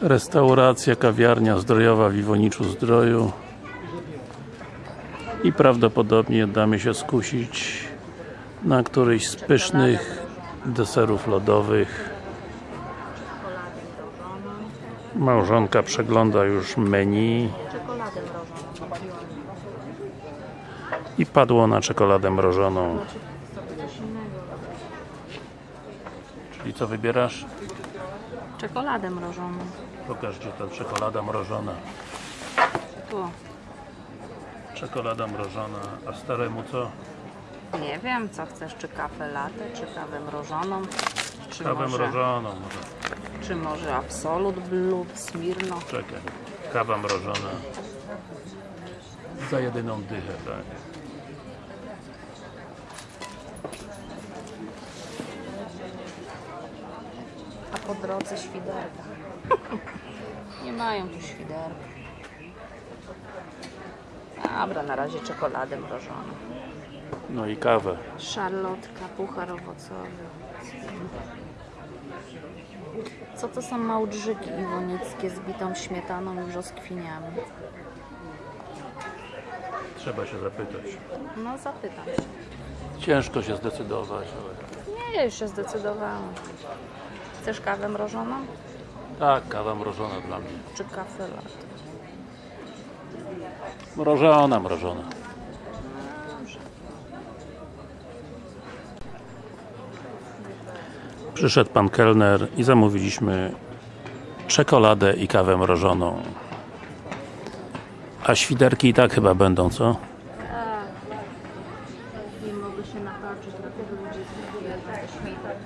Restauracja, kawiarnia zdrojowa w Iwoniczu Zdroju. I prawdopodobnie damy się skusić na któryś z pysznych deserów lodowych. Małżonka przegląda już menu. I padło na czekoladę mrożoną. Czyli co wybierasz? Czekoladę mrożoną. Pokaż gdzie ta czekolada mrożona Tu. czekolada mrożona, a staremu co? Nie wiem, co chcesz, czy kawę latte, czy kawę mrożoną, czy Kawę może, mrożoną może. czy może Absolut Blue, Smirno. Czekaj. Kawa mrożona. Za jedyną dychę, tak. A po drodze świderka. Nie mają tu świderka. Dobra, na razie czekoladę mrożoną. No i kawę. Szarlotka, puchar owocowy. Co to są małdrzyki iwonickie z bitą śmietaną i brzoskwiniami? Trzeba się zapytać. No zapytam się. Ciężko się zdecydować, ale... Nie, już się zdecydowałam. Chcesz kawę mrożoną? Tak, kawa mrożona dla mnie. Czy kawę lat? Mrożona, mrożona. Przyszedł pan kelner i zamówiliśmy czekoladę i kawę mrożoną. A świderki i tak chyba będą, co? Tak. Nie mogę się napatrzeć, dlatego ludzie zjedzą świder.